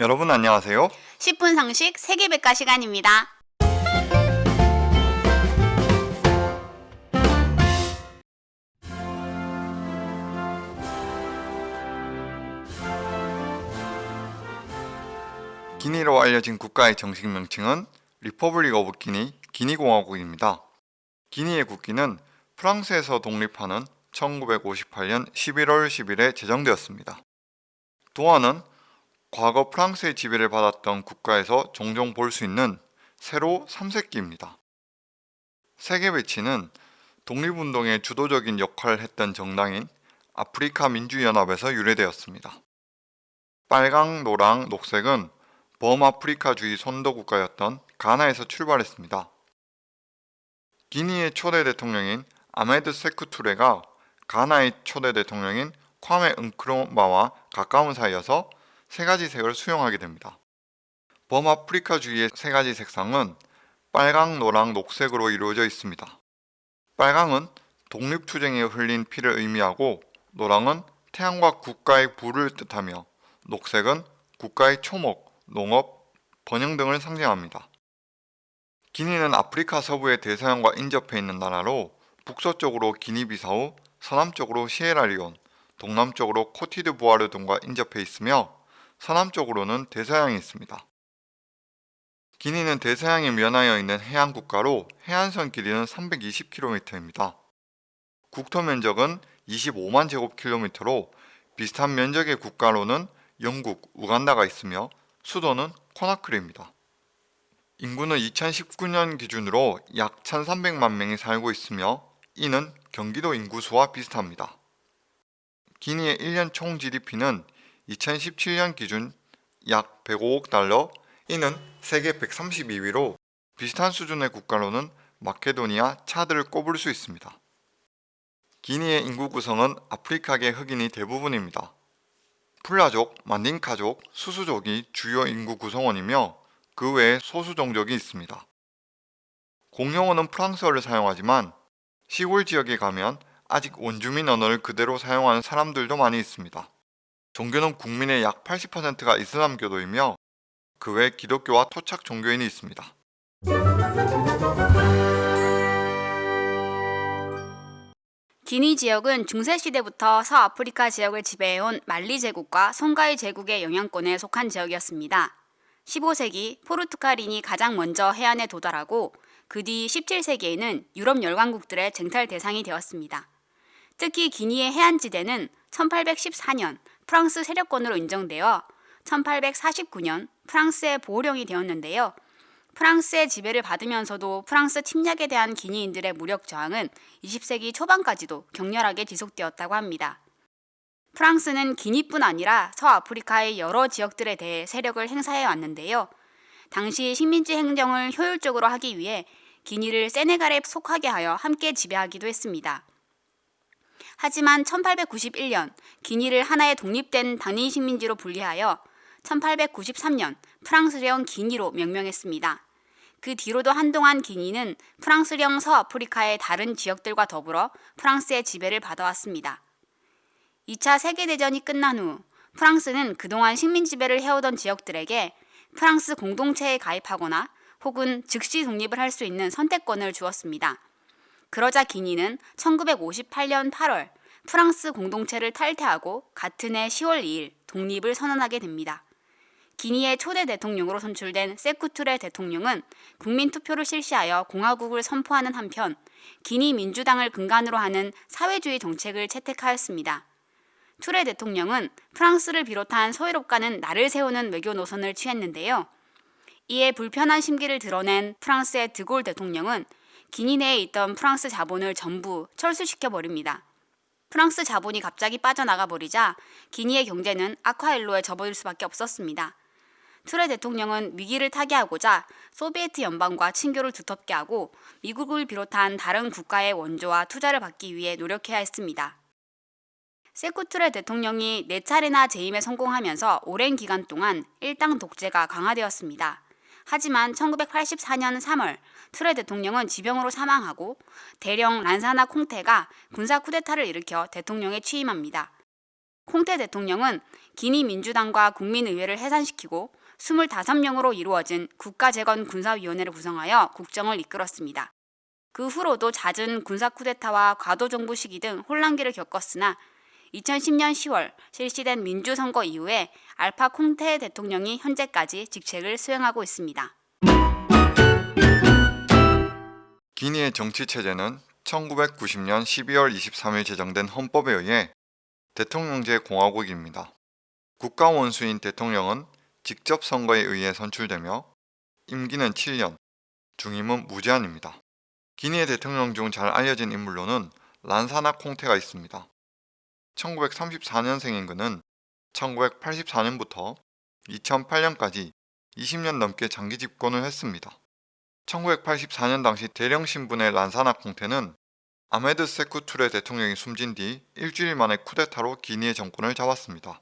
여러분 안녕하세요. 10분 상식 세계백과 시간입니다. 기니로 알려진 국가의 정식 명칭은 Republic of Guinea, 기니공화국입니다. 기니의 국기는 프랑스에서 독립하는 1958년 11월 10일에 제정되었습니다. 도안은 과거 프랑스의 지배를 받았던 국가에서 종종 볼 수 있는 세로 3색기입니다. 세계 배치는 독립운동의 주도적인 역할을 했던 정당인 아프리카 민주연합에서 유래되었습니다. 빨강, 노랑, 녹색은 범아프리카주의 선도국가였던 가나에서 출발했습니다. 기니의 초대 대통령인 아메드 세쿠투레가 가나의 초대 대통령인 콰메 은크로마와 가까운 사이여서 세 가지 색을 수용하게 됩니다. 범아프리카주의의 세 가지 색상은 빨강, 노랑, 녹색으로 이루어져 있습니다. 빨강은 독립투쟁에 흘린 피를 의미하고 노랑은 태양과 국가의 부를 뜻하며 녹색은 국가의 초목, 농업, 번영 등을 상징합니다. 기니는 아프리카 서부의 대서양과 인접해 있는 나라로 북서쪽으로 기니비사우, 서남쪽으로 시에라리온, 동남쪽으로 코티드부아르 등과 인접해 있으며 서남쪽으로는 대서양이 있습니다. 기니는 대서양에 면하여 있는 해안 국가로 해안선 길이는 320km입니다. 국토 면적은 25만 제곱킬로미터로 비슷한 면적의 국가로는 영국, 우간다가 있으며 수도는 코나크리입니다. 인구는 2019년 기준으로 약 1,300만 명이 살고 있으며 이는 경기도 인구수와 비슷합니다. 기니의 1년 총 GDP는 2017년 기준 약 105억 달러, 이는 세계 132위로 비슷한 수준의 국가로는 마케도니아, 차드를 꼽을 수 있습니다. 기니의 인구 구성은 아프리카계 흑인이 대부분입니다. 풀라족, 만딩카족, 수수족이 주요 인구 구성원이며 그 외에 소수 종족이 있습니다. 공용어는 프랑스어를 사용하지만 시골 지역에 가면 아직 원주민 언어를 그대로 사용하는 사람들도 많이 있습니다. 종교는 국민의 약 80%가 이슬람교도이며 그 외 기독교와 토착 종교인이 있습니다. 기니 지역은 중세시대부터 서아프리카 지역을 지배해온 말리 제국과 송가이 제국의 영향권에 속한 지역이었습니다. 15세기 포르투갈인이 가장 먼저 해안에 도달하고 그 뒤 17세기에는 유럽 열강국들의 쟁탈 대상이 되었습니다. 특히 기니의 해안지대는 1814년 프랑스 세력권으로 인정되어 1849년 프랑스의 보호령이 되었는데요. 프랑스의 지배를 받으면서도 프랑스 침략에 대한 기니인들의 무력 저항은 20세기 초반까지도 격렬하게 지속되었다고 합니다. 프랑스는 기니뿐 아니라 서아프리카의 여러 지역들에 대해 세력을 행사해 왔는데요. 당시 식민지 행정을 효율적으로 하기 위해 기니를 세네갈에 속하게 하여 함께 지배하기도 했습니다. 하지만 1891년 기니를 하나의 독립된 단위 식민지로 분리하여 1893년 프랑스령 기니로 명명했습니다. 그 뒤로도 한동안 기니는 프랑스령 서아프리카의 다른 지역들과 더불어 프랑스의 지배를 받아왔습니다. 2차 세계대전이 끝난 후 프랑스는 그동안 식민 지배를 해오던 지역들에게 프랑스 공동체에 가입하거나 혹은 즉시 독립을 할 수 있는 선택권을 주었습니다. 그러자 기니는 1958년 8월 프랑스 공동체를 탈퇴하고 같은 해 10월 2일 독립을 선언하게 됩니다. 기니의 초대 대통령으로 선출된 세쿠투레 대통령은 국민 투표를 실시하여 공화국을 선포하는 한편 기니 민주당을 근간으로 하는 사회주의 정책을 채택하였습니다. 투레 대통령은 프랑스를 비롯한 서유럽과는 나를 세우는 외교 노선을 취했는데요. 이에 불편한 심기를 드러낸 프랑스의 드골 대통령은 기니 내에 있던 프랑스 자본을 전부 철수시켜 버립니다. 프랑스 자본이 갑자기 빠져나가 버리자 기니의 경제는 아쿠아일로에 접어들 수밖에 없었습니다. 투레 대통령은 위기를 타개하고자 소비에트 연방과 친교를 두텁게 하고 미국을 비롯한 다른 국가의 원조와 투자를 받기 위해 노력해야 했습니다. 세쿠투레 대통령이 네 차례나 재임에 성공하면서 오랜 기간 동안 일당 독재가 강화되었습니다. 하지만 1984년 3월 투레 대통령은 지병으로 사망하고 대령 란사나 콩테가 군사 쿠데타를 일으켜 대통령에 취임합니다. 콩테 대통령은 기니 민주당과 국민의회를 해산시키고 25명으로 이루어진 국가재건 군사위원회를 구성하여 국정을 이끌었습니다. 그 후로도 잦은 군사 쿠데타와 과도 정부 시기 등 혼란기를 겪었으나 2010년 10월 실시된 민주선거 이후에 알파 콩테 대통령이 현재까지 직책을 수행하고 있습니다. 기니의 정치 체제는 1990년 12월 23일 제정된 헌법에 의해 대통령제 공화국입니다. 국가 원수인 대통령은 직접 선거에 의해 선출되며 임기는 7년, 중임은 무제한입니다. 기니의 대통령 중 잘 알려진 인물로는 란사나 콩테가 있습니다. 1934년생인 그는 1984년부터 2008년까지 20년 넘게 장기 집권을 했습니다. 1984년 당시 대령 신분의 란사나 콩테는 아메드 세쿠투레 대통령이 숨진 뒤 일주일 만에 쿠데타로 기니의 정권을 잡았습니다.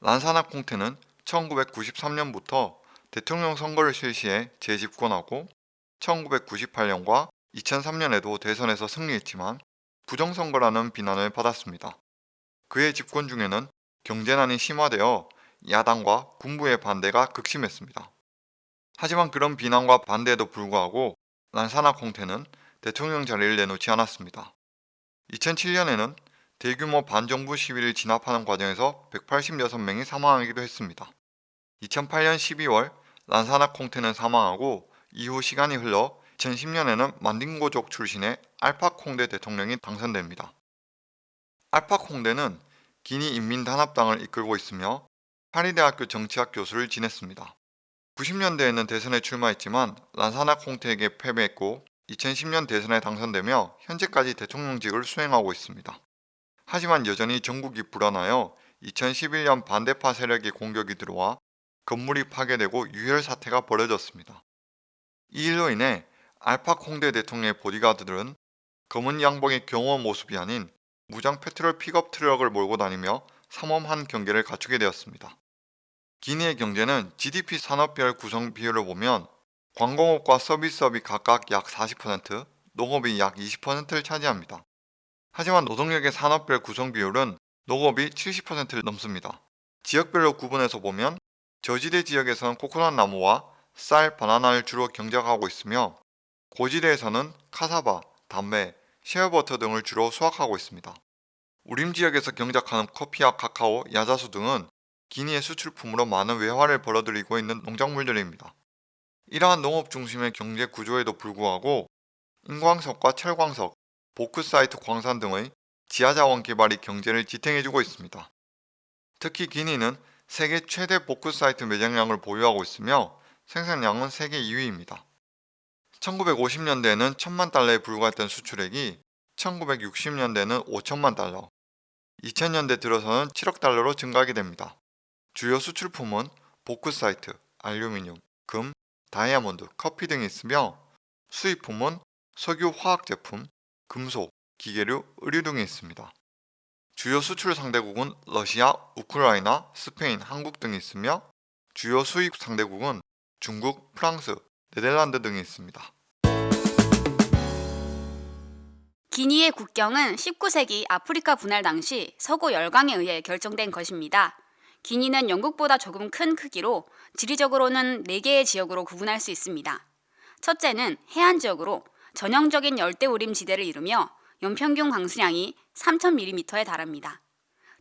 란사나 콩테는 1993년부터 대통령 선거를 실시해 재집권하고 1998년과 2003년에도 대선에서 승리했지만 부정선거라는 비난을 받았습니다. 그의 집권 중에는 경제난이 심화되어 야당과 군부의 반대가 극심했습니다. 하지만 그런 비난과 반대에도 불구하고 란사나 콩테는 대통령 자리를 내놓지 않았습니다. 2007년에는 대규모 반정부 시위를 진압하는 과정에서 186명이 사망하기도 했습니다. 2008년 12월 란사나 콩테는 사망하고 이후 시간이 흘러 2010년에는 만딩고족 출신의 알파 콩데 대통령이 당선됩니다. 알파 콩데는 기니 인민단합당을 이끌고 있으며 파리대학교 정치학 교수를 지냈습니다. 90년대에는 대선에 출마했지만 란사나 콩테에게 패배했고 2010년 대선에 당선되며 현재까지 대통령직을 수행하고 있습니다. 하지만 여전히 전국이 불안하여 2011년 반대파 세력의 공격이 들어와 건물이 파괴되고 유혈 사태가 벌어졌습니다. 이 일로 인해 알파 콩데 대통령의 보디가드들은 검은 양복의 경호 모습이 아닌 무장 페트롤 픽업 트럭을 몰고 다니며 삼엄한 경계를 갖추게 되었습니다. 기니의 경제는 GDP 산업별 구성 비율을 보면 관공업과 서비스업이 각각 약 40%, 농업이 약 20%를 차지합니다. 하지만 노동력의 산업별 구성 비율은 농업이 70%를 넘습니다. 지역별로 구분해서 보면 저지대 지역에서는 코코넛 나무와 쌀, 바나나를 주로 경작하고 있으며 고지대에서는 카사바, 담배, 셰어버터 등을 주로 수확하고 있습니다. 우림 지역에서 경작하는 커피와 카카오, 야자수 등은 기니의 수출품으로 많은 외화를 벌어들이고 있는 농작물들입니다. 이러한 농업 중심의 경제 구조에도 불구하고 인광석과 철광석, 보크사이트 광산 등의 지하자원 개발이 경제를 지탱해주고 있습니다. 특히 기니는 세계 최대 보크사이트 매장량을 보유하고 있으며 생산량은 세계 2위입니다. 1950년대에는 1000만 달러에 불과했던 수출액이 1960년대에는 5천만 달러, 2000년대 들어서는 7억 달러로 증가하게 됩니다. 주요 수출품은 보크사이트, 알루미늄, 금, 다이아몬드, 커피 등이 있으며 수입품은 석유 화학 제품, 금속, 기계류, 의류 등이 있습니다. 주요 수출 상대국은 러시아, 우크라이나, 스페인, 한국 등이 있으며 주요 수입 상대국은 중국, 프랑스, 네덜란드 등이 있습니다. 기니의 국경은 19세기 아프리카 분할 당시 서구 열강에 의해 결정된 것입니다. 기니는 영국보다 조금 큰 크기로 지리적으로는 4개의 지역으로 구분할 수 있습니다. 첫째는 해안 지역으로 전형적인 열대우림 지대를 이루며 연평균 강수량이 3,000mm에 달합니다.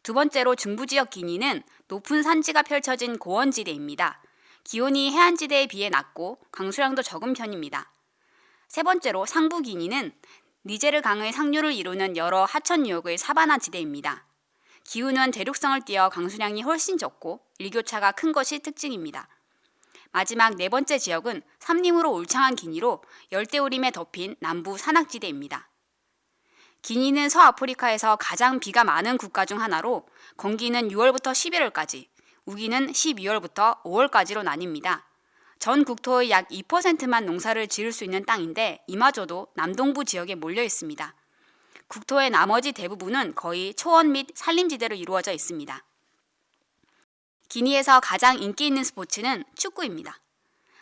두 번째로 중부지역 기니는 높은 산지가 펼쳐진 고원지대입니다. 기온이 해안지대에 비해 낮고 강수량도 적은 편입니다. 세 번째로 상부 기니는 니제르 강의 상류를 이루는 여러 하천 유역의 사바나 지대입니다. 기후는 대륙성을 띄어 강수량이 훨씬 적고 일교차가 큰 것이 특징입니다. 마지막 네 번째 지역은 삼림으로 울창한 기니로 열대우림에 덮인 남부 산악지대입니다. 기니는 서아프리카에서 가장 비가 많은 국가 중 하나로 건기는 6월부터 11월까지, 우기는 12월부터 5월까지로 나뉩니다. 전 국토의 약 2%만 농사를 지을 수 있는 땅인데 이마저도 남동부 지역에 몰려 있습니다. 국토의 나머지 대부분은 거의 초원 및 산림지대로 이루어져 있습니다. 기니에서 가장 인기 있는 스포츠는 축구입니다.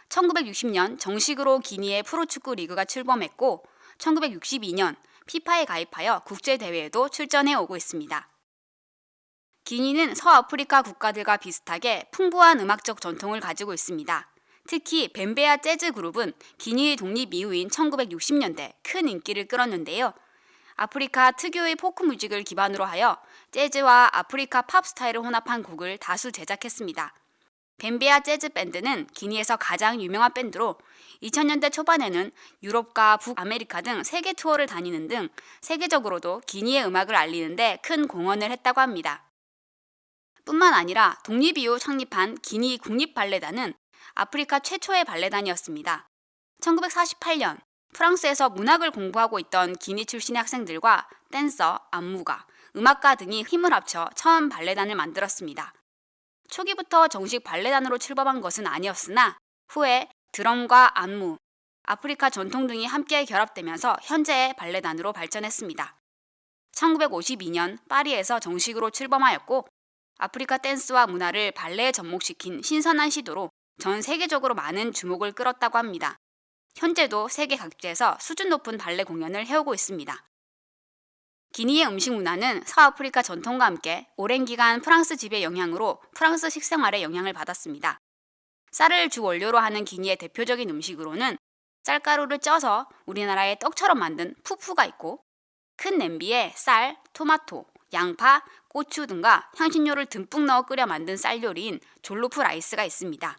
1960년 정식으로 기니의 프로축구 리그가 출범했고 1962년 FIFA에 가입하여 국제 대회에도 출전해 오고 있습니다. 기니는 서아프리카 국가들과 비슷하게 풍부한 음악적 전통을 가지고 있습니다. 특히 벰베야 재즈 그룹은 기니의 독립 이후인 1960년대 큰 인기를 끌었는데요. 아프리카 특유의 포크 뮤직을 기반으로 하여 재즈와 아프리카 팝 스타일을 혼합한 곡을 다수 제작했습니다. 벰베야 재즈 밴드는 기니에서 가장 유명한 밴드로 2000년대 초반에는 유럽과 북아메리카 등 세계 투어를 다니는 등 세계적으로도 기니의 음악을 알리는데 큰 공헌을 했다고 합니다. 뿐만 아니라 독립 이후 창립한 기니 국립발레단은 아프리카 최초의 발레단이었습니다. 1948년 프랑스에서 문학을 공부하고 있던 기니 출신의 학생들과 댄서, 안무가, 음악가 등이 힘을 합쳐 처음 발레단을 만들었습니다. 초기부터 정식 발레단으로 출범한 것은 아니었으나 후에 드럼과 안무, 아프리카 전통 등이 함께 결합되면서 현재의 발레단으로 발전했습니다. 1952년 파리에서 정식으로 출범하였고 아프리카 댄스와 문화를 발레에 접목시킨 신선한 시도로 전 세계적으로 많은 주목을 끌었다고 합니다. 현재도 세계 각지에서 수준 높은 발레 공연을 해오고 있습니다. 기니의 음식 문화는 서아프리카 전통과 함께 오랜 기간 프랑스 지배 영향으로 프랑스 식생활에 영향을 받았습니다. 쌀을 주 원료로 하는 기니의 대표적인 음식으로는 쌀가루를 쪄서 우리나라의 떡처럼 만든 푸푸가 있고 큰 냄비에 쌀, 토마토, 양파, 고추 등과 향신료를 듬뿍 넣어 끓여 만든 쌀 요리인 Jollof rice가 있습니다.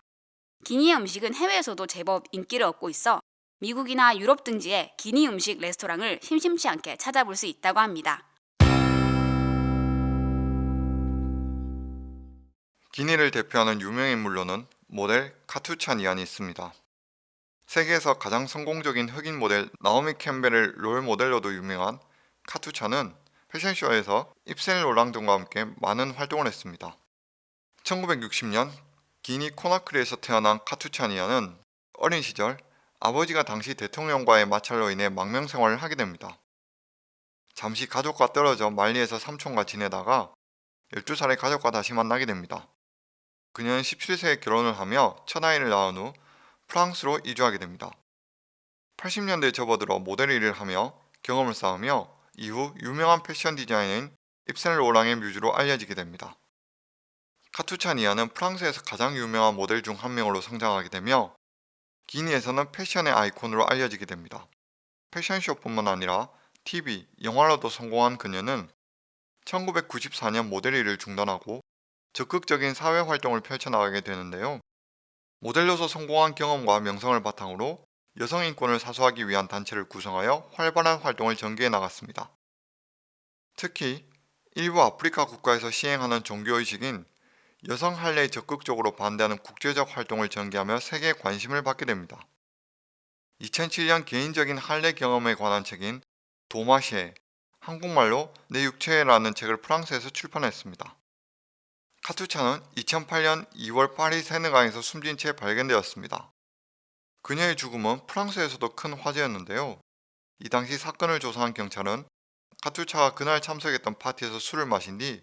기니의 음식은 해외에서도 제법 인기를 얻고 있어 미국이나 유럽 등지에 기니 음식 레스토랑을 심심치 않게 찾아볼 수 있다고 합니다. 기니를 대표하는 유명 인물로는 모델 카투찬 이안이 있습니다. 세계에서 가장 성공적인 흑인 모델 나오미 캠벨을 롤 모델로도 유명한 카투찬은 패션쇼에서 입센 로랑 등과 함께 많은 활동을 했습니다. 1960년 기니 코나크리에서 태어난 카투찬이아는 어린 시절 아버지가 당시 대통령과의 마찰로 인해 망명 생활을 하게 됩니다. 잠시 가족과 떨어져 말리에서 삼촌과 지내다가 12살의 가족과 다시 만나게 됩니다. 그녀는 17세에 결혼을 하며 첫 아이를 낳은 후 프랑스로 이주하게 됩니다. 80년대에 접어들어 모델 일을 하며 경험을 쌓으며 이후 유명한 패션 디자이너인 입센 로랑의 뮤즈로 알려지게 됩니다. 카투차니아는 프랑스에서 가장 유명한 모델 중 한 명으로 성장하게 되며 기니에서는 패션의 아이콘으로 알려지게 됩니다. 패션쇼뿐만 아니라 TV, 영화로도 성공한 그녀는 1994년 모델 일을 중단하고 적극적인 사회 활동을 펼쳐나가게 되는데요. 모델로서 성공한 경험과 명성을 바탕으로 여성 인권을 사수하기 위한 단체를 구성하여 활발한 활동을 전개해 나갔습니다. 특히 일부 아프리카 국가에서 시행하는 종교의식인 여성 할례에 적극적으로 반대하는 국제적 활동을 전개하며 세계의 관심을 받게 됩니다. 2007년 개인적인 할례 경험에 관한 책인 도마시에 한국말로 내 육체라는 책을 프랑스에서 출판했습니다. 카투차는 2008년 2월 파리 세느강에서 숨진 채 발견되었습니다. 그녀의 죽음은 프랑스에서도 큰 화제였는데요. 이 당시 사건을 조사한 경찰은 카투차가 그날 참석했던 파티에서 술을 마신 뒤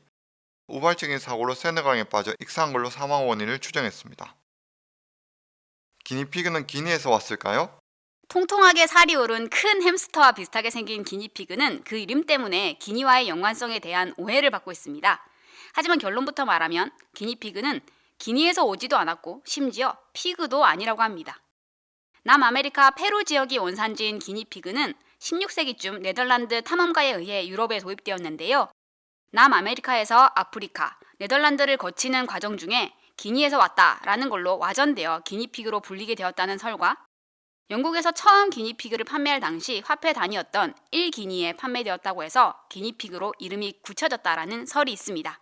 우발적인 사고로 세느강에 빠져 익사한 걸로 사망 원인을 추정했습니다. 기니피그는 기니에서 왔을까요? 통통하게 살이 오른 큰 햄스터와 비슷하게 생긴 기니피그는 그 이름 때문에 기니와의 연관성에 대한 오해를 받고 있습니다. 하지만 결론부터 말하면 기니피그는 기니에서 오지도 않았고 심지어 피그도 아니라고 합니다. 남아메리카 페루 지역이 원산지인 기니피그는 16세기쯤 네덜란드 탐험가에 의해 유럽에 도입되었는데요. 남아메리카에서 아프리카, 네덜란드를 거치는 과정 중에 기니에서 왔다라는 걸로 와전되어 기니피그로 불리게 되었다는 설과 영국에서 처음 기니피그를 판매할 당시 화폐 단위였던 1기니에 판매되었다고 해서 기니피그로 이름이 굳혀졌다라는 설이 있습니다.